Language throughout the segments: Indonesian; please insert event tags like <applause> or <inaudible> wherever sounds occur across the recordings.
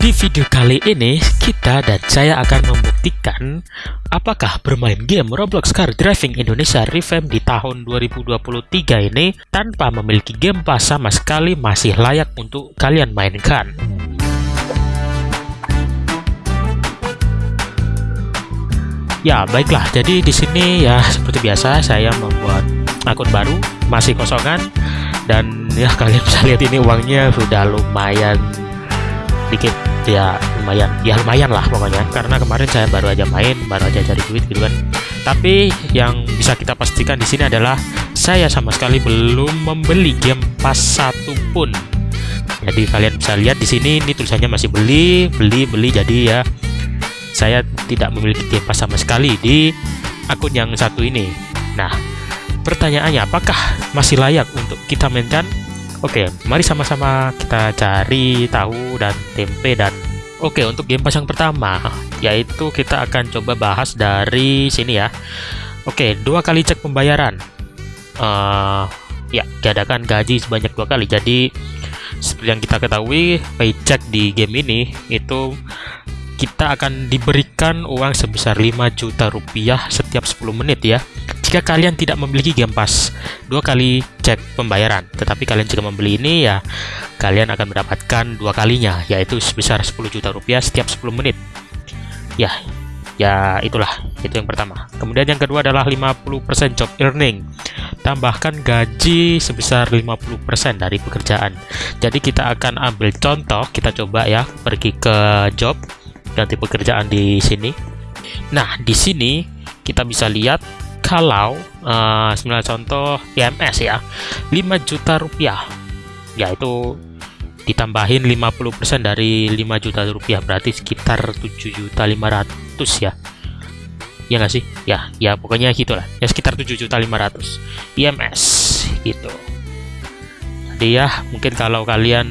Di video kali ini, kita dan saya akan membuktikan apakah bermain game Roblox Car Driving Indonesia Revamp di tahun 2023 ini tanpa memiliki game pass sama sekali masih layak untuk kalian mainkan. Ya, baiklah. Jadi di sini ya seperti biasa saya membuat akun baru, masih kosongan dan ya kalian bisa lihat ini uangnya sudah lumayan dikit ya lumayan. Ya lumayan lah pokoknya. Karena kemarin saya baru aja main baru aja cari duit gitu kan. Tapi yang bisa kita pastikan di sini adalah saya sama sekali belum membeli game pas satu pun. Jadi kalian bisa lihat di sini ini tulisannya masih beli beli beli. Jadi ya saya tidak memiliki game pas sama sekali di akun yang satu ini. Nah pertanyaannya apakah masih layak untuk kita mainkan Oke, mari sama-sama kita cari tahu dan tempe dan Oke, untuk game pas yang pertama yaitu kita akan coba bahas dari sini ya. Oke, dua kali cek pembayaran. Uh, ya, diadakan gaji sebanyak dua kali. Jadi seperti yang kita ketahui, paycheck di game ini itu kita akan diberikan uang sebesar 5 juta rupiah setiap 10 menit ya jika kalian tidak memiliki game pass dua kali cek pembayaran. Tetapi kalian jika membeli ini ya kalian akan mendapatkan dua kalinya yaitu sebesar 10 juta rupiah setiap 10 menit. Ya ya itulah itu yang pertama. Kemudian yang kedua adalah 50% job earning. Tambahkan gaji sebesar 50% dari pekerjaan. Jadi kita akan ambil contoh kita coba ya pergi ke job ganti pekerjaan di sini. Nah di sini kita bisa lihat kalau uh, contoh IMS ya 5 juta rupiah. Yaitu ditambahin 50% dari 5 juta rupiah berarti sekitar 7 juta 500 ya. Ya nggak sih? Ya ya pokoknya gitulah. Ya sekitar 7 juta 500 IMS gitu. Jadi ya mungkin kalau kalian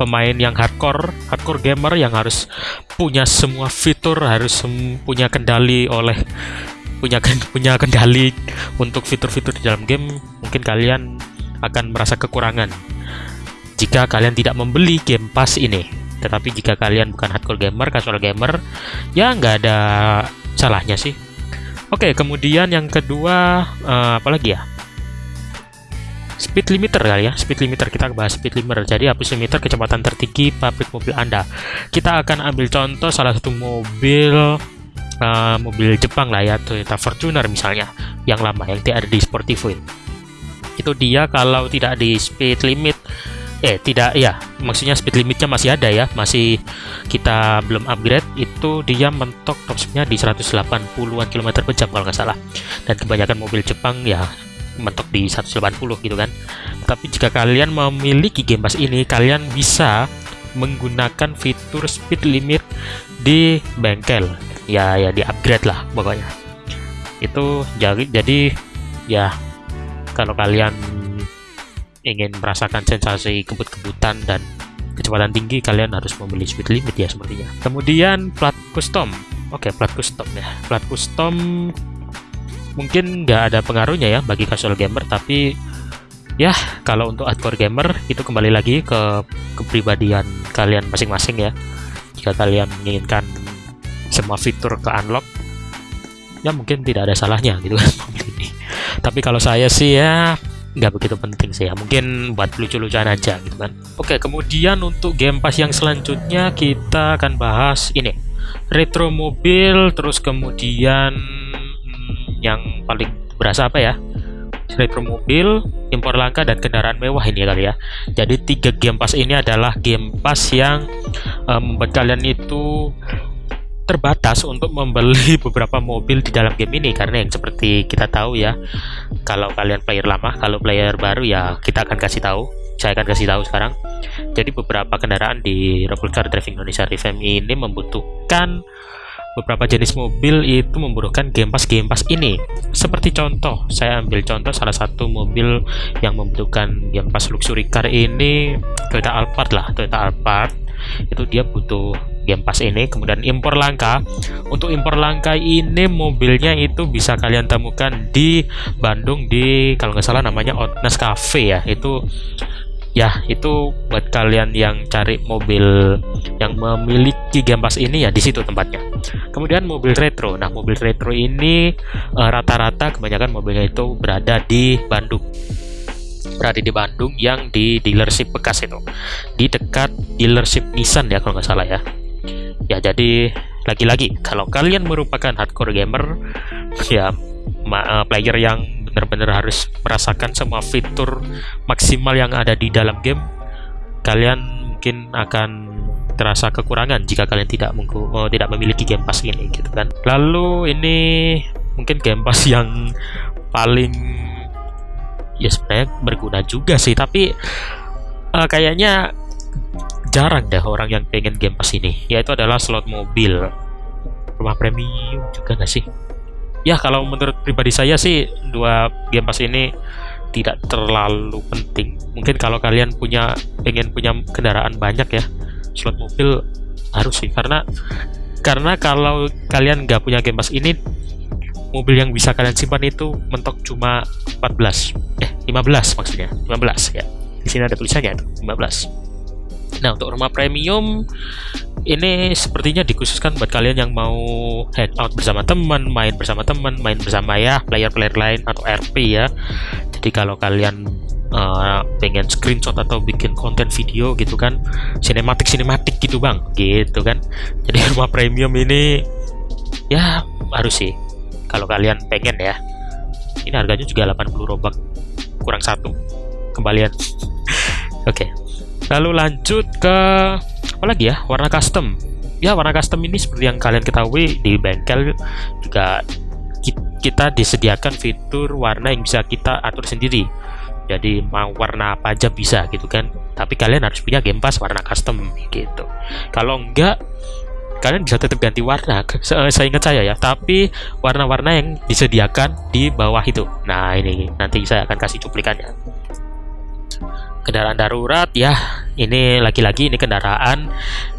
pemain yang hardcore hardcore gamer yang harus punya semua fitur harus punya kendali oleh punya punya kendali untuk fitur-fitur di dalam game, mungkin kalian akan merasa kekurangan jika kalian tidak membeli game pass ini. Tetapi jika kalian bukan hardcore gamer, casual gamer, ya nggak ada salahnya sih. Oke, kemudian yang kedua, uh, apa lagi ya? Speed limiter kali ya, speed limiter kita bahas speed limiter. Jadi hapus limiter kecepatan tertinggi pabrik mobil Anda. Kita akan ambil contoh salah satu mobil uh, mobil Jepang lah ya Toyota Fortuner misalnya yang lama yang tidak ada di Sportivo itu. Dia kalau tidak di speed limit eh tidak ya maksudnya speed limitnya masih ada ya masih kita belum upgrade itu dia mentok top speednya di 180-an km per jam kalau nggak salah. Dan kebanyakan mobil Jepang ya mentok di 180 gitu kan. Tapi jika kalian memiliki game pass ini kalian bisa menggunakan fitur speed limit di bengkel ya ya di upgrade lah pokoknya. Itu jadi jadi ya kalau kalian ingin merasakan sensasi kebut-kebutan dan kecepatan tinggi kalian harus membeli speed limit ya sepertinya. Kemudian plat custom. Oke plat custom ya. Plat custom mungkin nggak ada pengaruhnya ya bagi casual gamer tapi ya kalau untuk hardcore gamer itu kembali lagi ke kepribadian kalian masing-masing ya. Jika kalian menginginkan semua fitur ke unlock ya mungkin tidak ada salahnya gitu kan. Ini <laughs> tapi kalau saya sih ya nggak begitu penting sih ya. Mungkin buat lucu-lucuan aja gitu kan. Oke kemudian untuk game pass yang selanjutnya kita akan bahas ini retro mobil terus kemudian hmm, yang paling berasa apa ya? Retro mobil, impor langka dan kendaraan mewah ini ya kali ya. Jadi tiga game pass ini adalah game pass yang um, membuat kalian itu terbatas untuk membeli <laughs> beberapa mobil di dalam game ini. Karena yang seperti kita tahu ya kalau kalian player lama kalau player baru ya kita akan kasih tahu. Saya akan kasih tahu sekarang. Jadi beberapa kendaraan di Roblox Car Driving Indonesia Revamp ini membutuhkan beberapa jenis mobil itu membutuhkan game pass game pass ini. Seperti contoh saya ambil contoh salah satu mobil yang membutuhkan game pass luxury car ini Toyota Alphard lah Toyota Alphard. Itu dia butuh game pass ini kemudian impor langka. Untuk impor langka ini mobilnya itu bisa kalian temukan di Bandung di kalau nggak salah namanya Outness Cafe ya. Itu ya itu buat kalian yang cari mobil yang memiliki Game Pass ini ya di situ tempatnya. Kemudian mobil retro. Nah mobil retro ini eh, rata-rata uh, kebanyakan mobilnya itu berada di Bandung. Berada di Bandung yang di dealership bekas itu. Di dekat dealership Nissan ya kalau nggak salah ya ya jadi lagi-lagi kalau kalian merupakan hardcore gamer ya uh, player yang benar-benar harus merasakan semua fitur maksimal yang ada di dalam game kalian mungkin akan terasa kekurangan jika kalian tidak oh, tidak memiliki game pass ini gitu kan. Lalu ini mungkin game pass yang paling ya sebenarnya berguna juga sih tapi uh, kayaknya jarang deh orang yang pengen game pass ini. Yaitu adalah slot mobil. Rumah premium juga nggak sih? Ya kalau menurut pribadi saya sih dua game pass ini tidak terlalu penting. Mungkin kalau kalian punya pengen punya kendaraan banyak ya slot mobil harus sih. Karena karena kalau kalian nggak punya game pass ini mobil yang bisa kalian simpan itu mentok cuma 14 eh 15 maksudnya 15 ya. Di sini ada tulisannya 15 nah untuk rumah premium ini sepertinya dikhususkan buat kalian yang mau hangout bersama teman, main bersama teman, main bersama ya player-player lain atau RP ya. Jadi kalau kalian uh, pengen screenshot atau bikin konten video gitu kan, sinematik sinematik gitu bang, gitu kan. Jadi <laughs> rumah premium ini ya harus sih kalau kalian pengen ya. Ini harganya juga 80 robak kurang satu kembalian. <laughs> Oke. Okay. Lalu lanjut ke apa lagi ya warna custom. Ya warna custom ini seperti yang kalian ketahui di bengkel juga kita disediakan fitur warna yang bisa kita atur sendiri. Jadi mau warna apa aja bisa gitu kan. Tapi kalian harus punya game pass warna custom gitu. Kalau enggak kalian bisa tetap ganti warna. Saya ingat saya ya. Tapi warna-warna yang disediakan di bawah itu. Nah ini nanti saya akan kasih cuplikannya kendaraan darurat ya. Ini lagi-lagi ini kendaraan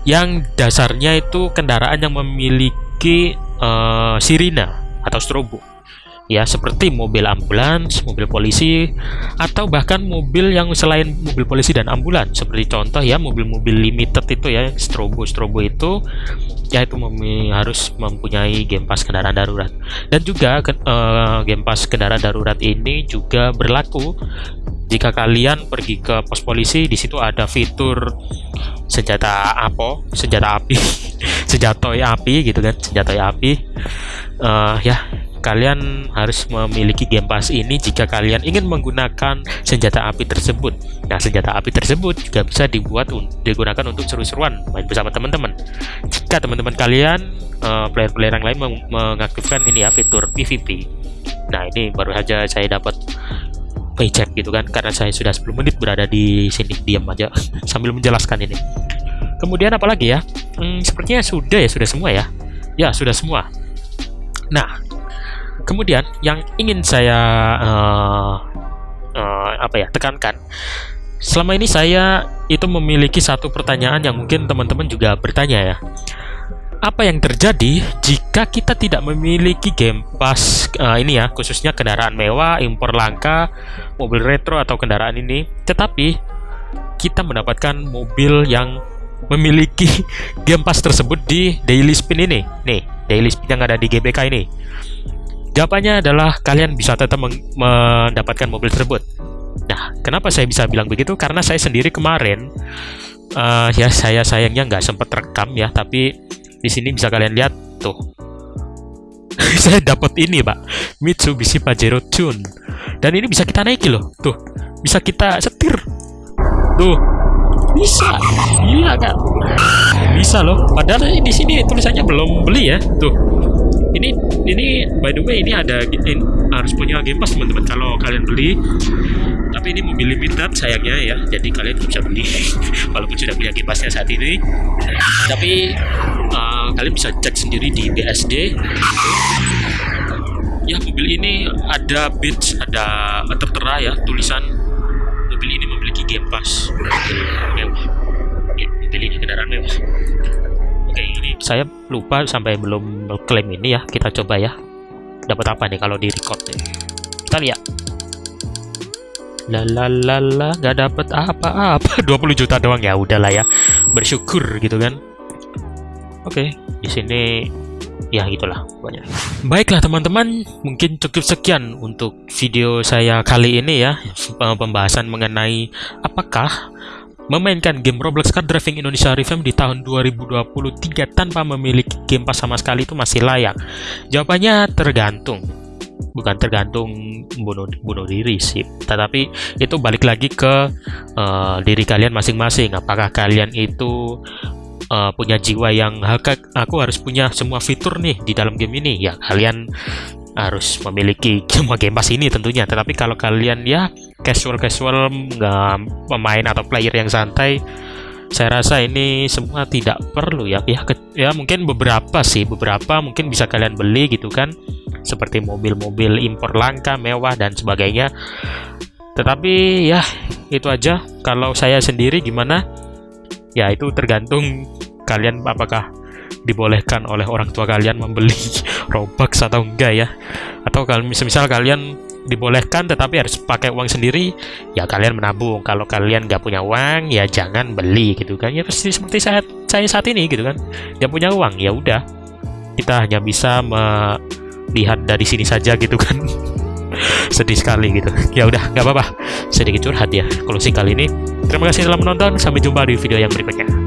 yang dasarnya itu kendaraan yang memiliki uh, sirina atau strobo. Ya seperti mobil ambulans, mobil polisi atau bahkan mobil yang selain mobil polisi dan ambulans. Seperti contoh ya mobil-mobil limited itu ya strobo. Strobo itu ya itu mem harus mempunyai game pass kendaraan darurat. Dan juga uh, game kendaraan darurat ini juga berlaku jika kalian pergi ke pos polisi di situ ada fitur senjata apa senjata api <laughs> senjata api gitu kan senjata api uh, ya kalian harus memiliki game pass ini jika kalian ingin menggunakan senjata api tersebut. Nah, senjata api tersebut juga bisa dibuat digunakan untuk seru-seruan main bersama teman-teman. Jika teman-teman kalian eh, player-player uh, yang lain meng mengaktifkan ini ya fitur PVP. Nah, ini baru saja saya dapat paycheck gitu kan karena saya sudah 10 menit berada di sini diam aja <laughs> sambil menjelaskan ini. Kemudian apalagi ya? Hmm, sepertinya sudah ya sudah semua ya? Ya sudah semua. Nah kemudian yang ingin saya uh, uh, apa ya tekankan selama ini saya itu memiliki satu pertanyaan yang mungkin teman-teman juga bertanya ya apa yang terjadi jika kita tidak memiliki game pass uh, ini ya khususnya kendaraan mewah impor langka mobil retro atau kendaraan ini. Tetapi kita mendapatkan mobil yang memiliki <laughs> game pass tersebut di daily spin ini. Nih daily spin yang ada di GBK ini. Jawabannya adalah kalian bisa tetap mendapatkan mobil tersebut. Nah kenapa saya bisa bilang begitu? Karena saya sendiri kemarin uh, ya saya sayangnya nggak sempat rekam ya tapi di sini bisa kalian lihat tuh. <laughs> saya dapat ini, Pak. Mitsubishi Pajero Tune. Dan ini bisa kita naiki loh. Tuh. Bisa kita setir. Tuh. Bisa. Gila kan? Bisa loh. Padahal di sini tulisannya belum beli ya. Tuh. Ini ini by the way ini ada ini, harus punya Game Pass teman-teman. Kalau kalian beli tapi ini mobil limited sayangnya ya. Jadi kalian bisa beli. <laughs> Walaupun sudah punya Game Passnya saat ini. Tapi uh, kalian bisa cek sendiri di BSD ya mobil ini ada beach ada tertera ya tulisan mobil ini memiliki Game Pass. Mobil ya, mobil ini kendaraan mewah oke ini saya lupa sampai belum klaim ini ya kita coba ya dapat apa nih kalau di record ya kita lihat Lalalala, nggak dapet apa-apa. <laughs> 20 juta doang ya, udahlah ya. Bersyukur gitu kan. Oke, di sini ya gitulah pokoknya. Baiklah teman-teman, mungkin cukup sekian untuk video saya kali ini ya, pembahasan mengenai apakah memainkan game Roblox Car Driving Indonesia Revamp di tahun 2023 tanpa memiliki game pas sama sekali itu masih layak. Jawabannya tergantung. Bukan tergantung bunuh bunuh diri sih. Tetapi itu balik lagi ke uh, diri kalian masing-masing. Apakah kalian itu uh, punya jiwa yang aku harus punya semua fitur nih di dalam game ini. Ya kalian harus memiliki semua game pass ini tentunya. Tetapi kalau kalian ya casual casual nggak pemain atau player yang santai saya rasa ini semua tidak perlu ya. Ya ya mungkin beberapa sih beberapa mungkin bisa kalian beli gitu kan. Seperti mobil-mobil impor langka mewah dan sebagainya. Tetapi ya itu aja. Kalau saya sendiri gimana? Ya itu tergantung kalian apakah dibolehkan oleh orang tua kalian membeli Robux atau enggak ya? Atau kalau misal, kalian dibolehkan tetapi harus pakai uang sendiri ya kalian menabung. Kalau kalian nggak punya uang ya jangan beli gitu kan. Ya pasti seperti saat saya saat ini gitu kan. Nggak punya uang ya udah. Kita hanya bisa melihat dari sini saja gitu kan. <laughs> Sedih sekali gitu. Ya udah nggak apa-apa. Sedikit curhat ya kalau kali ini. Terima kasih telah menonton. Sampai jumpa di video yang berikutnya